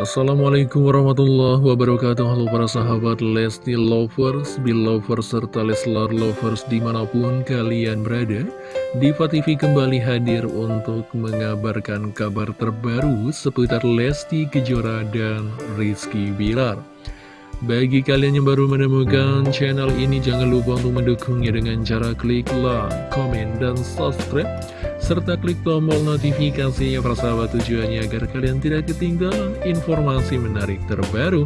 Assalamualaikum warahmatullahi wabarakatuh. Halo para sahabat Lesti Lovers, Belovers, serta Leslar Lovers di mana pun kalian berada Diva TV kembali hadir untuk mengabarkan kabar terbaru seputar Lesti Kejora dan Rizky Bilar. Bagi kalian yang baru menemukan channel ini, jangan lupa untuk mendukungnya dengan cara klik like, komen, dan subscribe serta klik tombol notifikasinya persahabat tujuannya agar kalian tidak ketinggalan informasi menarik terbaru,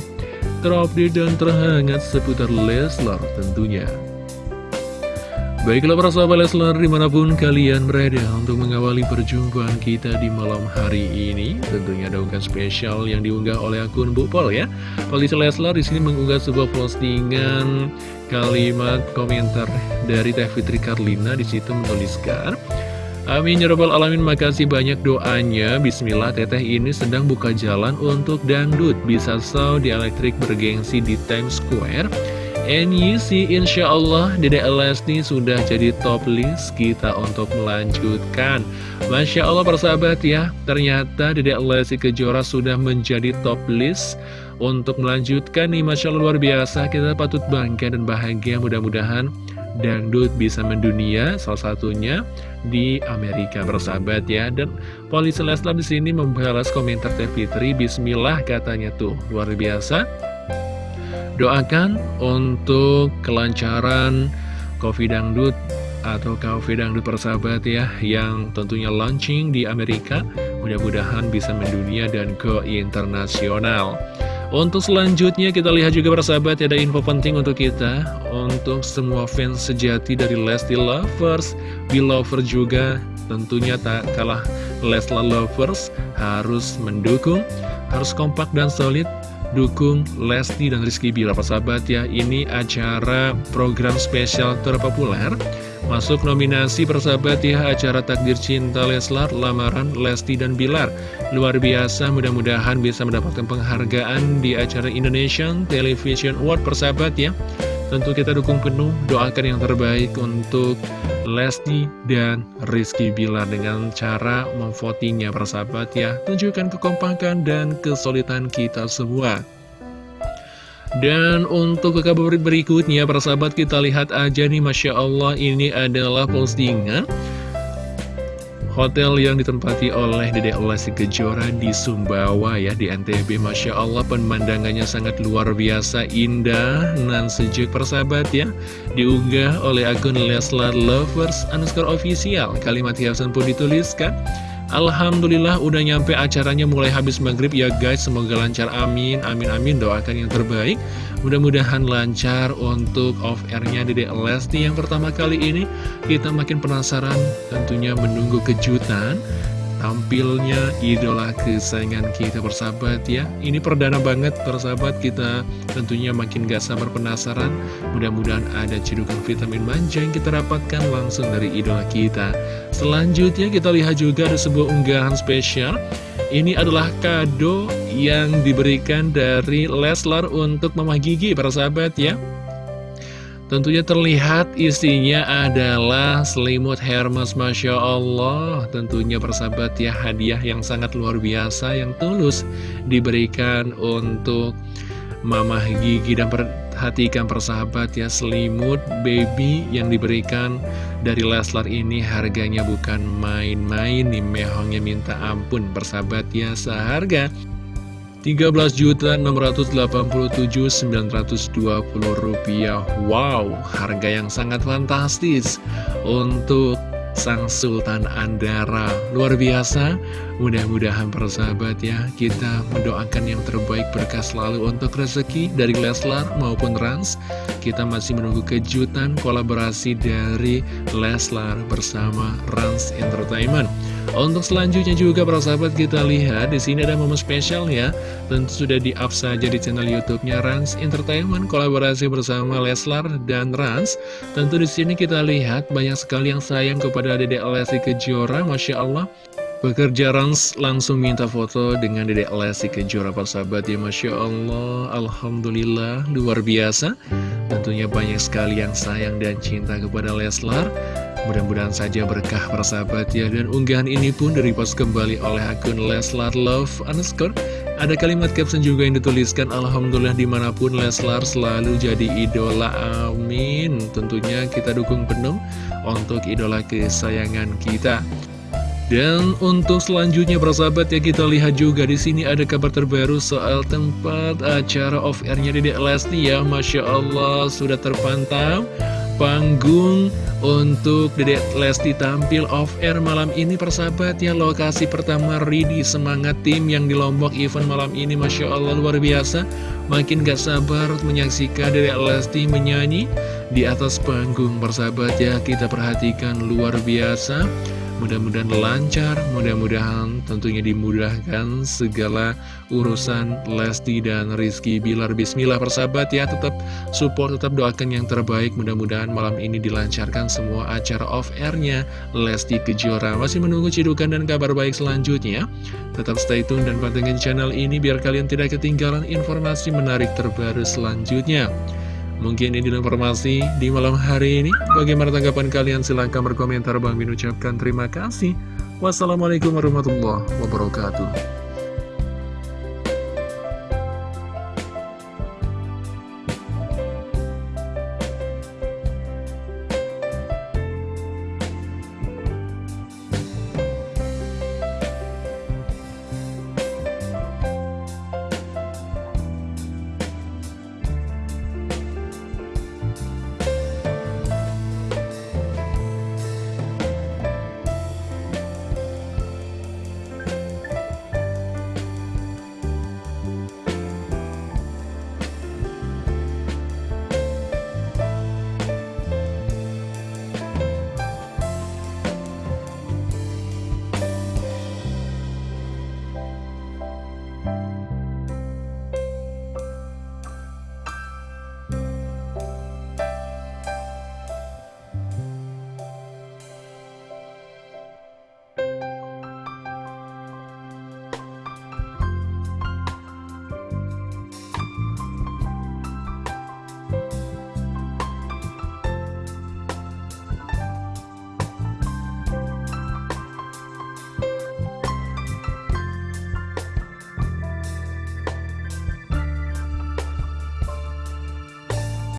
terupdate dan terhangat seputar Leslar tentunya. Baiklah para sahabat Leslar di mana pun kalian berada untuk mengawali perjumpaan kita di malam hari ini Tentunya ada unggahan spesial yang diunggah oleh akun Bu Pol ya Polisi Leslar di sini mengunggah sebuah postingan kalimat komentar dari Teh Fitri Karlina Di situ menuliskan Amin ya robbal alamin. Makasih banyak doanya. Bismillah teteh ini sedang buka jalan untuk dangdut. Bisa saw di elektrik bergengsi di Times Square. See insya Allah Dede Lesti sudah jadi top list kita untuk melanjutkan. Masya Allah persahabat ya. Ternyata Dede Lesti Kejora sudah menjadi top list Untuk melanjutkan nih. Masya Allah luar biasa. Kita patut bangga dan bahagia. Mudah-mudahan dangdut bisa mendunia salah satunya di Amerika. Bersahabat ya dan Polisi Leslar di sini membalas komentar Teh Fitri Bismillah katanya tuh. Luar biasa. Doakan untuk kelancaran Coffee Dangdut atau Coffee Dangdut persahabat ya yang tentunya launching di Amerika. Mudah-mudahan bisa mendunia dan ke internasional. Untuk selanjutnya kita lihat juga persahabat ada info penting untuk kita Untuk semua fans sejati dari Lesti Lovers Belover juga tentunya tak kalah Lesla Lovers Harus mendukung, harus kompak dan solid Dukung Lesti dan Rizky Bila persahabat ya Ini acara program spesial terpopuler Masuk nominasi persahabat ya acara Takdir Cinta Leslar, Lamaran Lesti dan Bilar. Luar biasa mudah-mudahan bisa mendapatkan penghargaan di acara Indonesian Television Award persahabat ya. Tentu kita dukung penuh, doakan yang terbaik untuk Lesti dan Rizky Bilar dengan cara memvotingnya persahabat ya. Tunjukkan kekompakan dan kesulitan kita semua. Dan untuk ke kabar berikutnya, para sahabat kita lihat aja nih, Masya Allah, ini adalah postingan Hotel yang ditempati oleh Dede Lesti Kejora di Sumbawa ya, di NTB. Masya Allah, pemandangannya sangat luar biasa, indah, dan sejuk persahabat ya. Diunggah oleh akun Leslar Lovers underscore official. Kalimat hiasan pun dituliskan. Alhamdulillah udah nyampe acaranya mulai habis maghrib ya guys. Semoga lancar. Amin amin amin. Doakan yang terbaik. Mudah-mudahan lancar untuk off airnya Dede Lesti yang pertama kali ini. Kita makin penasaran tentunya menunggu kejutan tampilnya idola kesayangan kita persahabat ya. Ini perdana banget persahabat kita. Tentunya makin gak sabar penasaran. Mudah-mudahan ada cedukan vitamin manja yang kita dapatkan langsung dari idola kita. Selanjutnya kita lihat juga ada sebuah unggahan spesial. Ini adalah kado yang diberikan dari Leslar untuk Mama Gigi persahabat ya Tentunya terlihat isinya adalah selimut Hermes Masya Allah. Tentunya persahabat ya hadiah yang sangat luar biasa yang tulus diberikan untuk Mama Gigi. Dan perhatikan persahabat ya selimut baby yang diberikan dari Leslar ini harganya bukan main-main nih mehongnya minta ampun. Persahabat ya seharga 13.687.920 rupiah. Wow, harga yang sangat fantastis Untuk Sang Sultan Andara. Luar biasa. Mudah-mudahan persahabat ya Kita mendoakan yang terbaik berkah selalu untuk rezeki dari Leslar maupun Rans Kita masih menunggu kejutan kolaborasi dari Leslar bersama Rans Entertainment untuk selanjutnya juga para sahabat kita lihat di sini ada momen spesial ya. Tentu sudah di-up saja di channel YouTube-nya Rans Entertainment kolaborasi bersama Leslar dan Rans. Tentu di sini kita lihat banyak sekali yang sayang kepada Dedek Lesti Kejora, Masya Allah. Pekerja Rans langsung minta foto dengan Dedek Lesti Kejora para sahabat ya Masya Allah Alhamdulillah luar biasa Tentunya banyak sekali yang sayang dan cinta kepada Leslar. Mudah-mudahan saja berkah persahabat ya Dan unggahan ini pun direpost kembali oleh akun Leslar Love underscore. Ada kalimat caption juga yang dituliskan Alhamdulillah di mana pun Leslar selalu jadi idola. Amin. Tentunya kita dukung penuh untuk idola kesayangan kita dan untuk selanjutnya persahabat ya kita lihat juga di sini ada kabar terbaru soal tempat acara off airnya Dedek Lesti ya. Masya Allah sudah terpantau panggung untuk Dedek Lesti tampil off air malam ini persahabat ya. Lokasi pertama Ridi semangat tim yang di Lombok event malam ini Masya Allah luar biasa. Makin gak sabar menyaksikan Dedek Lesti menyanyi di atas panggung persahabat ya. Kita perhatikan luar biasa Mudah-mudahan lancar, mudah-mudahan tentunya dimudahkan segala urusan Lesti dan Rizky Bilar. Bismillah persahabat ya, tetap support, tetap doakan yang terbaik. Mudah-mudahan malam ini dilancarkan semua acara off-airnya Lesti Kejora. Masih menunggu cidukan dan kabar baik selanjutnya. Tetap stay tune dan pantengin channel ini biar kalian tidak ketinggalan informasi menarik terbaru selanjutnya. Mungkin ini informasi di malam hari ini. Bagaimana tanggapan kalian? Silahkan berkomentar. Bang Min ucapkan terima kasih. Wassalamualaikum warahmatullahi wabarakatuh.